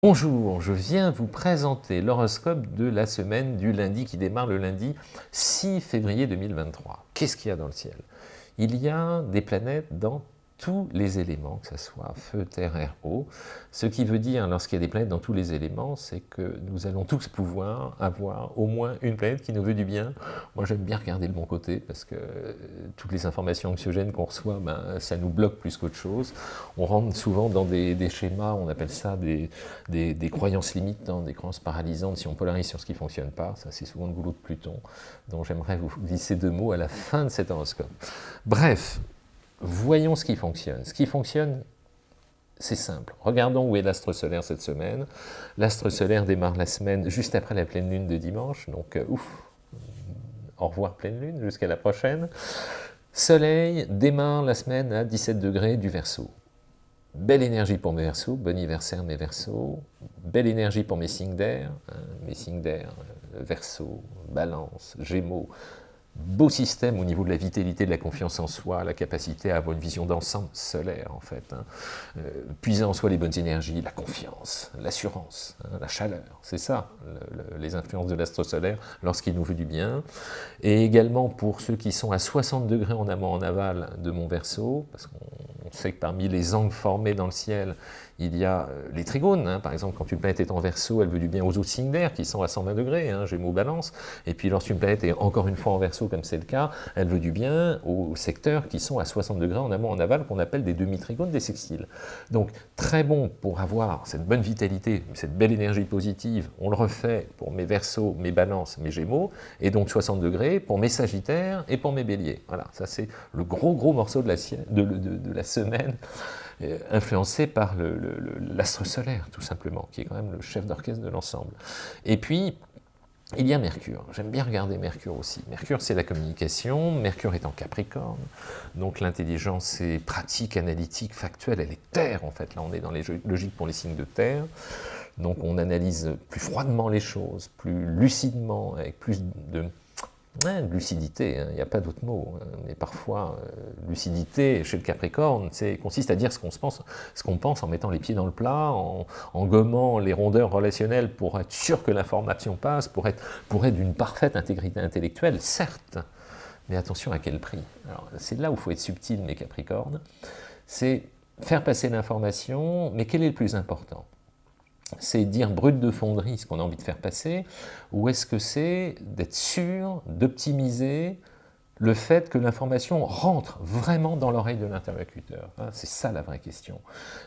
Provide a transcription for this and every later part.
Bonjour, je viens vous présenter l'horoscope de la semaine du lundi qui démarre le lundi 6 février 2023. Qu'est-ce qu'il y a dans le ciel? Il y a des planètes dans tous les éléments, que ce soit feu, terre, air, eau. Ce qui veut dire, lorsqu'il y a des planètes dans tous les éléments, c'est que nous allons tous pouvoir avoir au moins une planète qui nous veut du bien. Moi, j'aime bien regarder le bon côté, parce que euh, toutes les informations anxiogènes qu'on reçoit, ben, ça nous bloque plus qu'autre chose. On rentre souvent dans des, schémas, on appelle ça des, des, croyances limitantes, des croyances paralysantes, si on polarise sur ce qui ne fonctionne pas. Ça, c'est souvent le boulot de Pluton. Donc, j'aimerais vous glisser deux mots à la fin de cet horoscope. Bref, voyons ce qui fonctionne. Ce qui fonctionne, c'est simple. Regardons où est l'astre solaire cette semaine. L'astre solaire démarre la semaine juste après la pleine lune de dimanche, donc euh, ouf, au revoir pleine lune, jusqu'à la prochaine. Soleil démarre la semaine à 17 degrés du Verseau. Belle énergie pour mes Verseaux, bon anniversaire mes Verseaux. Belle énergie pour mes signes d'air, hein, mes signes d'air, euh, Verseau, Balance, Gémeaux, beau système au niveau de la vitalité, de la confiance en soi, la capacité à avoir une vision d'ensemble solaire en fait. Hein. Euh, puiser en soi les bonnes énergies, la confiance, l'assurance, hein, la chaleur, c'est ça les influences de l'astre solaire lorsqu'il nous veut du bien. Et également pour ceux qui sont à 60 degrés en amont en aval de mon verso, parce qu'on sait que parmi les angles formés dans le ciel, il y a euh, les trigones, hein. par exemple quand une planète est en verso, elle veut du bien aux autres signes d'air qui sont à 120 degrés, hein, Gémeaux, Balance, et puis lorsqu'une planète est encore une fois en verso comme c'est le cas, elle veut du bien aux secteurs qui sont à 60 degrés en amont, en aval, qu'on appelle des demi-trigones, des sextiles. Donc très bon pour avoir cette bonne vitalité, cette belle énergie positive, on le refait pour mes versos, mes balances, mes gémeaux, et donc 60 degrés pour mes sagittaires et pour mes béliers. Voilà, ça c'est le gros gros morceau de la, de, de la semaine. Euh, influencé par l'astre solaire, tout simplement, qui est quand même le chef d'orchestre de l'ensemble. Et puis, il y a Mercure. J'aime bien regarder Mercure aussi. Mercure, c'est la communication. Mercure est en Capricorne. Donc l'intelligence est pratique, analytique, factuelle. Elle est terre, en fait. Là, on est dans les logiques pour les signes de terre. Donc on analyse plus froidement les choses, plus lucidement, avec plus de lucidité, hein, il n'y a pas d'autre mot, hein. mais parfois, euh, lucidité chez le Capricorne, consiste à dire ce qu'on pense, ce qu'on pense en mettant les pieds dans le plat, en, gommant les rondeurs relationnelles pour être sûr que l'information passe, pour être, pour être d'une parfaite intégrité intellectuelle, certes, mais attention à quel prix. C'est là où il faut être subtil, mes Capricornes, c'est faire passer l'information, mais quel est le plus important? C'est dire brut de fonderie ce qu'on a envie de faire passer, ou est-ce que c'est d'être sûr d'optimiser le fait que l'information rentre vraiment dans l'oreille de l'interlocuteur? Hein, C'est ça la vraie question.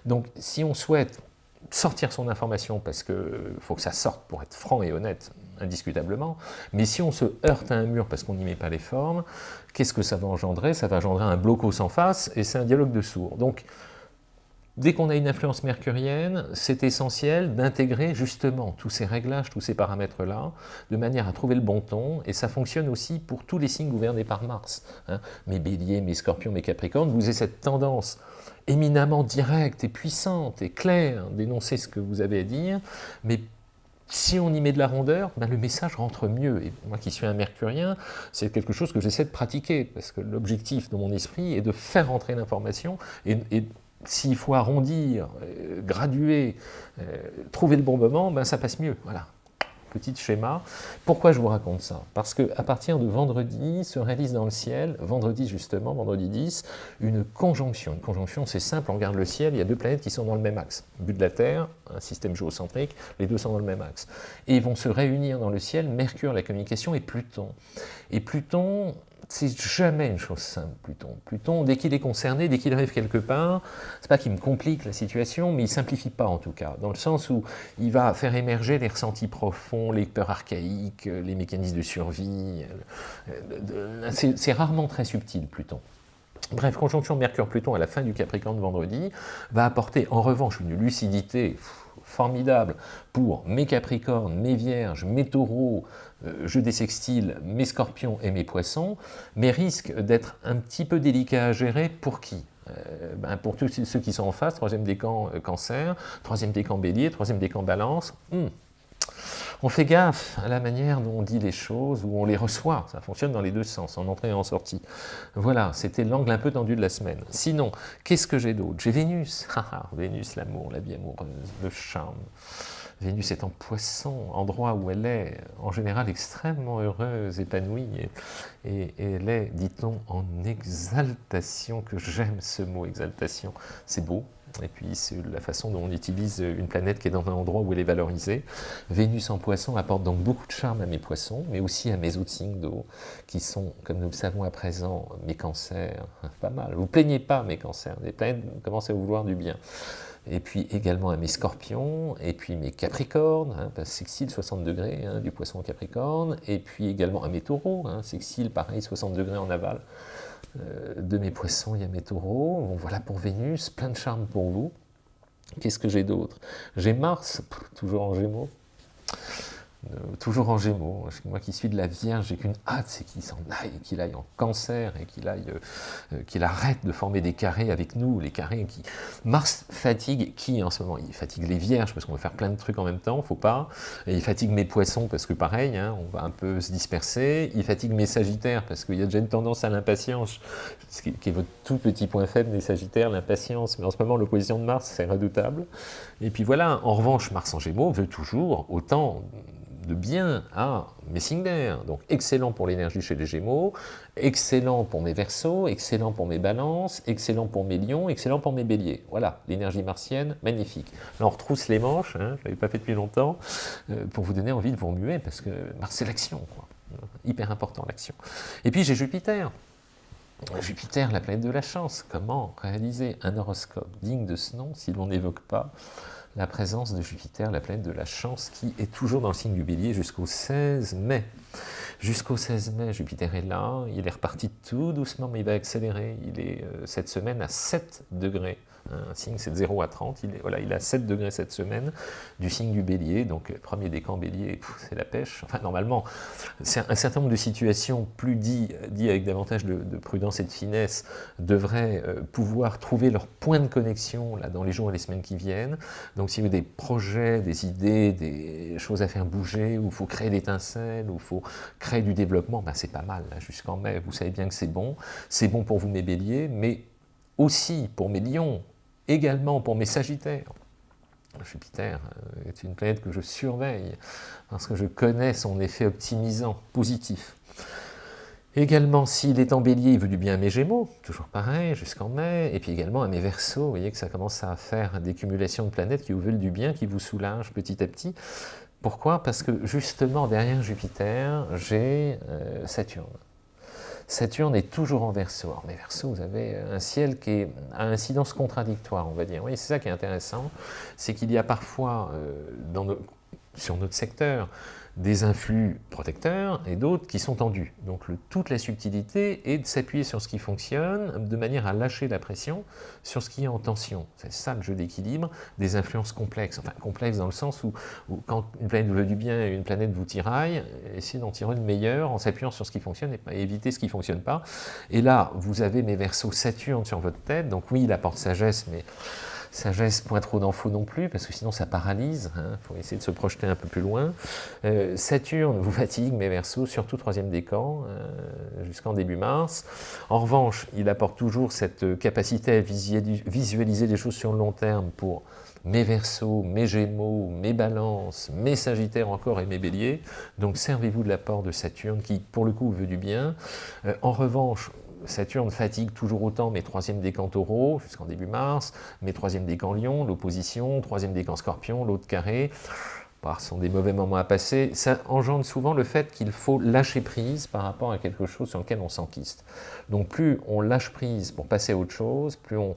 Donc si on souhaite sortir son information, parce qu'il faut que ça sorte pour être franc et honnête, indiscutablement, mais si on se heurte à un mur parce qu'on n'y met pas les formes, qu'est-ce que ça va engendrer? Ça va engendrer un blocos en face, et c'est un dialogue de sourds. Donc, Dès qu'on a une influence mercurienne, c'est essentiel d'intégrer justement tous ces réglages, tous ces paramètres-là, de manière à trouver le bon ton, et ça fonctionne aussi pour tous les signes gouvernés par Mars. Hein. Mes béliers, mes scorpions, mes capricornes, vous avez cette tendance éminemment directe et puissante et claire d'énoncer ce que vous avez à dire, mais si on y met de la rondeur, ben le message rentre mieux. Et moi qui suis un mercurien, c'est quelque chose que j'essaie de pratiquer, parce que l'objectif de mon esprit est de faire rentrer l'information et, et s'il faut arrondir, euh, graduer, euh, trouver le bon moment, ben ça passe mieux. Voilà, petit schéma. Pourquoi je vous raconte ça? Parce qu'à partir de vendredi, se réalise dans le ciel, vendredi justement, vendredi 10, une conjonction. Une conjonction, c'est simple, on regarde le ciel, il y a deux planètes qui sont dans le même axe. But de la Terre, un système géocentrique, les deux sont dans le même axe. Et ils vont se réunir dans le ciel, Mercure, la communication, et Pluton. Et Pluton, c'est jamais une chose simple, Pluton. Pluton, dès qu'il est concerné, dès qu'il arrive quelque part, c'est pas qu'il me complique la situation, mais il simplifie pas en tout cas, dans le sens où il va faire émerger les ressentis profonds, les peurs archaïques, les mécanismes de survie. Euh, c'est rarement très subtil, Pluton. Bref, conjonction Mercure-Pluton à la fin du Capricorne vendredi va apporter en revanche une lucidité formidable pour mes Capricornes, mes Vierges, mes Taureaux, euh, je des sextiles, mes Scorpions et mes Poissons, mais risque d'être un petit peu délicat à gérer pour qui? Euh, ben Pour tous ceux qui sont en face, troisième décan euh, Cancer, troisième décan Bélier, troisième décan Balance, hmm. On fait gaffe à la manière dont on dit les choses, ou on les reçoit. Ça fonctionne dans les deux sens, en entrée et en sortie. Voilà, c'était l'angle un peu tendu de la semaine. Sinon, qu'est-ce que j'ai d'autre? J'ai Vénus. Vénus, l'amour, la vie amoureuse, le charme. Vénus est en poisson, endroit où elle est en général extrêmement heureuse, épanouie, et, elle est, dit-on, en exaltation, que j'aime ce mot exaltation, c'est beau, et puis c'est la façon dont on utilise une planète qui est dans un endroit où elle est valorisée. Vénus en poisson apporte donc beaucoup de charme à mes poissons, mais aussi à mes autres signes d'eau, qui sont, comme nous le savons à présent, mes cancers, pas mal. Vous plaignez pas mes cancers, les planètes commencent à vous vouloir du bien. Et puis également à mes scorpions, et puis mes capricornes, hein, sextile 60 degrés hein, du poisson capricorne, et puis également à mes taureaux, hein, sextile pareil 60 degrés en aval de mes poissons, il y a mes taureaux, voilà pour Vénus, plein de charme pour vous. Qu'est-ce que j'ai d'autre? J'ai Mars, toujours en gémeaux, euh, toujours en gémeaux. Moi qui suis de la Vierge, j'ai qu'une hâte, c'est qu'il s'en aille, qu'il aille en cancer et qu'il aille, euh, euh, qu'il arrête de former des carrés avec nous, les carrés. Mars fatigue qui en ce moment? Il fatigue les Vierges parce qu'on veut faire plein de trucs en même temps, faut pas. Il fatigue mes poissons parce que pareil, hein, on va un peu se disperser. Il fatigue mes Sagittaires parce qu'il y a déjà une tendance à l'impatience, qui, qui est votre tout petit point faible des Sagittaires, l'impatience. Mais en ce moment, l'opposition de Mars, c'est redoutable. Et puis voilà, en revanche, Mars en Gémeaux veut toujours autant de bien à mes signes d'air. Donc excellent pour l'énergie chez les Gémeaux, excellent pour mes Verseaux, excellent pour mes Balances, excellent pour mes Lions, excellent pour mes Béliers. Voilà, l'énergie martienne, magnifique. Là on retrousse les manches, hein, je ne l'avais pas fait depuis longtemps, euh, pour vous donner envie de vous remuer, parce que Mars c'est l'action, hyper important l'action. Et puis j'ai Jupiter. Jupiter, la planète de la chance. Comment réaliser un horoscope digne de ce nom si l'on n'évoque pas la présence de Jupiter, la planète de la chance, qui est toujours dans le signe du bélier jusqu'au 16 mai. Jusqu'au 16 mai, Jupiter est là, il est reparti tout doucement, mais il va accélérer. Il est euh, cette semaine à 7 degrés un signe c'est de 0 à 30, il est, voilà, il a 7 degrés cette semaine, du signe du bélier, donc premier décan bélier, c'est la pêche. Enfin, normalement, un certain nombre de situations plus dit, dit avec davantage de, prudence et de finesse, devraient euh, pouvoir trouver leur point de connexion là, dans les jours et les semaines qui viennent. Donc si vous avez des projets, des idées, des choses à faire bouger, où il faut créer l'étincelle, où il faut créer du développement, ben c'est pas mal, jusqu'en mai, vous savez bien que c'est bon. C'est bon pour vous mes béliers, mais aussi pour mes lions, également pour mes sagittaires. Jupiter euh, est une planète que je surveille parce que je connais son effet optimisant, positif. Également, s'il est en bélier, il veut du bien à mes gémeaux, toujours pareil, jusqu'en mai, et puis également à mes versos, vous voyez que ça commence à faire des cumulations de planètes qui vous veulent du bien, qui vous soulagent petit à petit. Pourquoi? Parce que justement, derrière Jupiter, j'ai euh, Saturne. Saturne est toujours en Verseau. mais Verseau, vous avez un ciel qui est à incidence contradictoire, on va dire. Oui, c'est ça qui est intéressant, c'est qu'il y a parfois, euh, sur notre secteur, des influx protecteurs et d'autres qui sont tendus. Donc toute la subtilité est de s'appuyer sur ce qui fonctionne de manière à lâcher la pression sur ce qui est en tension. C'est ça le jeu d'équilibre des influences complexes. Enfin complexes dans le sens où, quand une planète veut du bien et une planète vous tiraille, essayez d'en tirer une meilleure en s'appuyant sur ce qui fonctionne et éviter ce qui ne fonctionne pas. Et là, vous avez mes versos Saturne sur votre tête, donc oui, il apporte sagesse, mais Sagesse, point trop d'infos non plus, parce que sinon ça paralyse, il hein. faut essayer de se projeter un peu plus loin. Euh, Saturne vous fatigue, mes versos, surtout troisième décan, euh, jusqu'en début mars. En revanche, il apporte toujours cette capacité à visualiser les choses sur le long terme pour mes versos, mes gémeaux, mes balances, mes sagittaires encore et mes béliers. Donc servez-vous de l'apport de Saturne qui, pour le coup, veut du bien. Euh, en revanche, Saturne fatigue toujours autant mes troisième décans taureau jusqu'en début mars, mes troisième décans lion, l'opposition, troisième décan scorpion, l'autre carré. Bah, ce sont des mauvais moments à passer. Ça engendre souvent le fait qu'il faut lâcher prise par rapport à quelque chose sur lequel on s'enquiste. Donc plus on lâche prise pour passer à autre chose, plus on,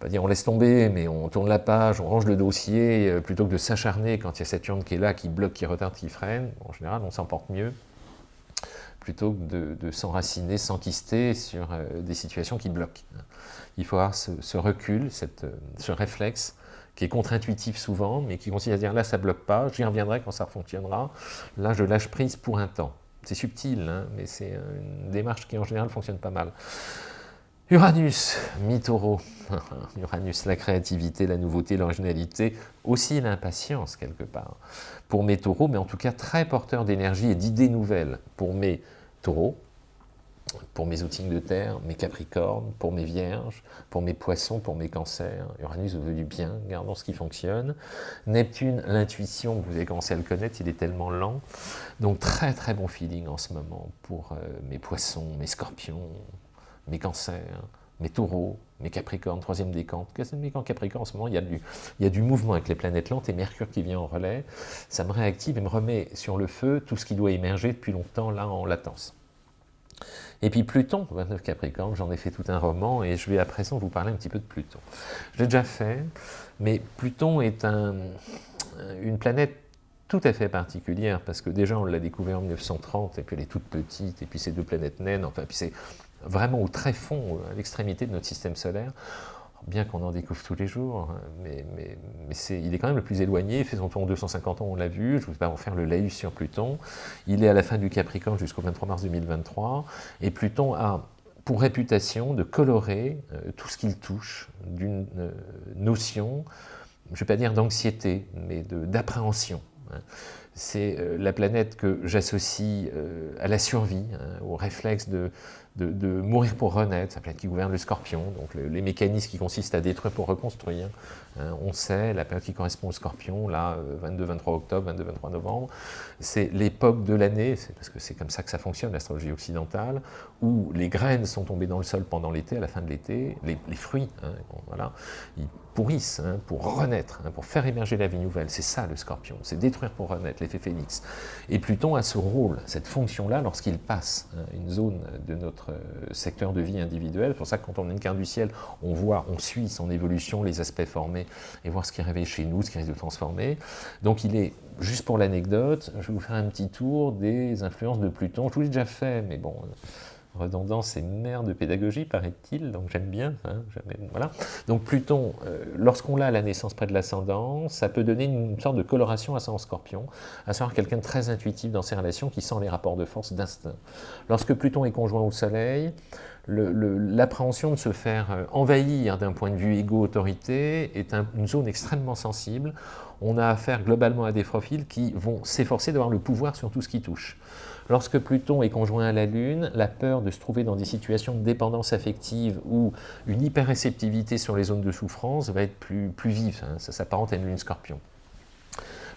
pas dire on laisse tomber, mais on tourne la page, on range le dossier, euh, plutôt que de s'acharner quand il y a Saturne qui est là, qui bloque, qui retarde, qui freine. En général, on s'en porte mieux plutôt que de, s'enraciner, s'enquister sur euh, des situations qui bloquent. Il faut avoir ce, recul, euh, ce réflexe qui est contre-intuitif souvent, mais qui consiste à dire là ça bloque pas, j'y reviendrai quand ça fonctionnera, là je lâche prise pour un temps. C'est subtil, hein, mais c'est une démarche qui en général fonctionne pas mal. Uranus, mi-taureau. Uranus, la créativité, la nouveauté, l'originalité, aussi l'impatience quelque part. Pour mes taureaux, mais en tout cas très porteur d'énergie et d'idées nouvelles. Pour mes taureaux, pour mes outils de terre, mes capricornes, pour mes vierges, pour mes poissons, pour mes cancers. Uranus veut du bien, gardons ce qui fonctionne. Neptune, l'intuition, vous avez commencé à le connaître, il est tellement lent. Donc très très bon feeling en ce moment pour euh, mes poissons, mes scorpions, mes cancers, mes taureaux, mes capricornes, troisième. Mais qu'en capricorne, en ce moment, il y, a du, il y a du mouvement avec les planètes lentes et Mercure qui vient en relais. Ça me réactive et me remet sur le feu tout ce qui doit émerger depuis longtemps là en latence. Et puis Pluton, 29 Capricorne, j'en ai fait tout un roman et je vais à présent vous parler un petit peu de Pluton. Je l'ai déjà fait, mais Pluton est un, une planète tout à fait particulière, parce que déjà on l'a découvert en 1930, et puis elle est toute petite, et puis c'est deux planètes naines, enfin, puis c'est vraiment au très fond, à l'extrémité de notre système solaire bien qu'on en découvre tous les jours, hein, mais, il est quand même le plus éloigné, tour en 250 ans, on l'a vu, je ne vais pas en faire le laïus sur Pluton, il est à la fin du Capricorne jusqu'au 23 mars 2023, et Pluton a pour réputation de colorer euh, tout ce qu'il touche d'une euh, notion, je ne vais pas dire d'anxiété, mais d'appréhension. Hein. C'est euh, la planète que j'associe à la survie, hein, au réflexe de, de, mourir pour renaître, planète qui gouverne le scorpion, donc les mécanismes qui consistent à détruire pour reconstruire. Hein, on sait, la période qui correspond au scorpion, là, 22-23 euh, octobre, 22-23 novembre, c'est l'époque de l'année, parce que c'est comme ça que ça fonctionne, l'astrologie occidentale, où les graines sont tombées dans le sol pendant l'été, à la fin de l'été, les, fruits, hein, voilà, ils pourrissent hein, pour renaître, pour faire émerger la vie nouvelle. C'est ça le scorpion, c'est détruire pour renaître, l'effet phénix. Et Pluton a ce rôle, cette fonction-là, lorsqu'il passe une zone de notre euh, secteur de vie individuel. C'est pour ça que quand on a une carte du ciel, on voit, on suit son évolution, les aspects formés, et voir ce qui réveille chez nous, ce qui risque de transformer. Donc il est, juste pour l'anecdote, je vais vous faire un petit tour des influences de Pluton. Je vous l'ai déjà fait, mais bon, redondance et mère de pédagogie, paraît-il, donc j'aime bien. Hein, voilà. Donc Pluton, euh, lorsqu'on l'a à la naissance près de l'ascendant, ça peut donner une sorte de coloration à son scorpion, à savoir quelqu'un de très intuitif dans ses relations, qui sent les rapports de force d'instinct. Lorsque Pluton est conjoint au Soleil, l'appréhension de se faire euh, envahir d'un point de vue égo-autorité est une zone extrêmement sensible. On a affaire globalement à des profils qui vont s'efforcer d'avoir le pouvoir sur tout ce qui touche. Lorsque Pluton est conjoint à la Lune, la peur de se trouver dans des situations de dépendance affective ou une hyperréceptivité sur les zones de souffrance va être plus, plus vive, hein. ça s'apparente à une Lune Scorpion.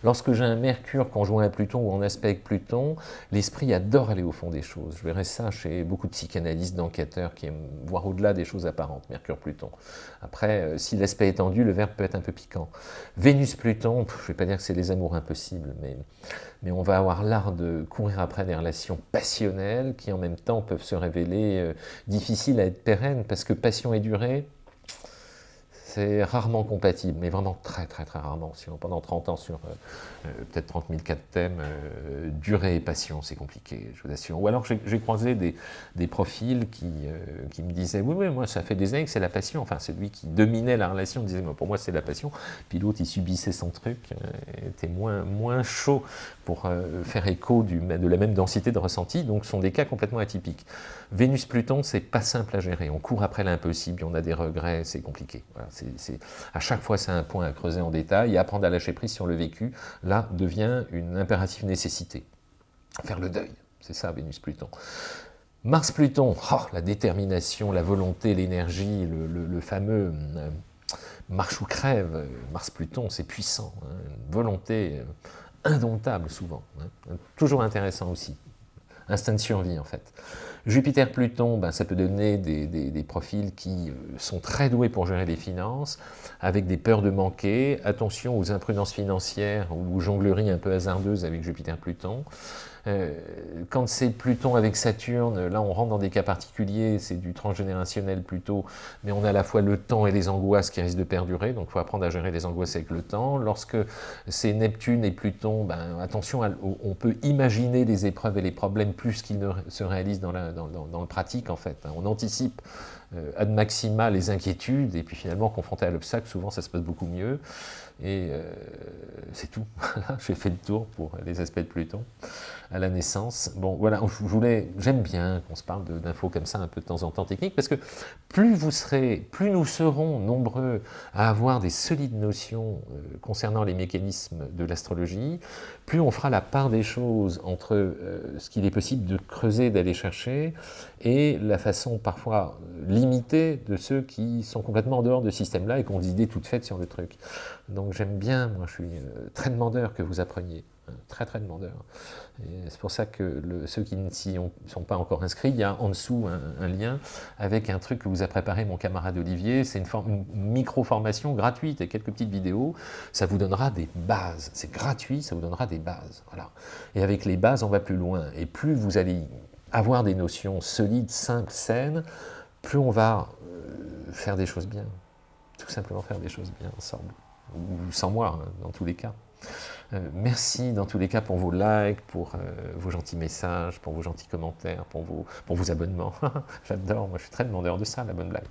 Lorsque j'ai un Mercure conjoint à Pluton ou en aspect avec Pluton, l'esprit adore aller au fond des choses. Je verrai ça chez beaucoup de psychanalystes, d'enquêteurs qui aiment voir au-delà des choses apparentes, Mercure-Pluton. Après, euh, si l'aspect est tendu, le verbe peut être un peu piquant. Vénus-Pluton, je ne vais pas dire que c'est les amours impossibles, mais, mais on va avoir l'art de courir après des relations passionnelles qui en même temps peuvent se révéler euh, difficiles à être pérennes, parce que passion et durée, c'est rarement compatible, mais vraiment très très très rarement. Si on, pendant 30 ans sur euh, euh, peut-être 30 000 cas de thèmes, euh, durée et passion, c'est compliqué, je vous assure. Ou alors j'ai croisé des, profils qui, qui me disaient « Oui, oui, moi ça fait des années que c'est la passion ». Enfin, c'est lui qui dominait la relation, disait « Pour moi c'est la passion ». Puis l'autre, il subissait son truc, était moins, moins chaud pour faire écho du, de la même densité de ressenti, donc ce sont des cas complètement atypiques. Vénus-Pluton, c'est pas simple à gérer. On court après l'impossible, on a des regrets, c'est compliqué. À chaque fois, c'est un point à creuser en détail, et apprendre à lâcher prise sur le vécu, là, devient une impérative nécessité. Faire le deuil, c'est ça, Vénus-Pluton. Mars-Pluton, oh, la détermination, la volonté, l'énergie, le, fameux euh, marche ou crève, Mars-Pluton, c'est puissant, hein, volonté euh, indomptable souvent, hein, toujours intéressant aussi, instinct de survie en fait. Jupiter-Pluton, ben, ça peut donner des, profils qui euh, sont très doués pour gérer les finances, avec des peurs de manquer, attention aux imprudences financières ou aux jongleries un peu hasardeuses avec Jupiter-Pluton. Euh, quand c'est Pluton avec Saturne, là on rentre dans des cas particuliers, c'est du transgénérationnel plutôt, mais on a à la fois le temps et les angoisses qui risquent de perdurer, donc il faut apprendre à gérer les angoisses avec le temps. Lorsque c'est Neptune et Pluton, ben, attention, on peut imaginer les épreuves et les problèmes plus qu'ils ne se réalisent dans, le pratique en fait. Hein. On anticipe euh, ad maxima les inquiétudes, et puis finalement confronté à l'obstacle, souvent ça se passe beaucoup mieux. Et euh, c'est tout. J'ai fait le tour pour les aspects de Pluton à la naissance. Bon, voilà, je voulais, j'aime bien qu'on se parle d'infos comme ça un peu de temps en temps techniques, parce que plus vous serez, plus nous serons nombreux à avoir des solides notions euh, concernant les mécanismes de l'astrologie, plus on fera la part des choses entre euh, ce qu'il est possible de creuser, d'aller chercher, et la façon parfois limitée de ceux qui sont complètement en dehors de ce système-là et qui ont des idées toutes faites sur le truc. Donc j'aime bien, moi je suis euh, très demandeur que vous appreniez très très demandeur. C'est pour ça que ceux qui ne sont pas encore inscrits, il y a en dessous un, lien avec un truc que vous a préparé mon camarade Olivier, c'est une, micro-formation gratuite et quelques petites vidéos, ça vous donnera des bases, c'est gratuit, ça vous donnera des bases. Voilà. Et avec les bases, on va plus loin, et plus vous allez avoir des notions solides, simples, saines, plus on va euh, faire des choses bien, tout simplement faire des choses bien ensemble, ou sans moi, hein, dans tous les cas. Euh, merci dans tous les cas pour vos likes, pour euh, vos gentils messages, pour vos gentils commentaires, pour vos, abonnements. J'adore, moi je suis très demandeur de ça, la bonne blague.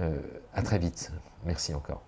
Euh, à très vite. Merci encore.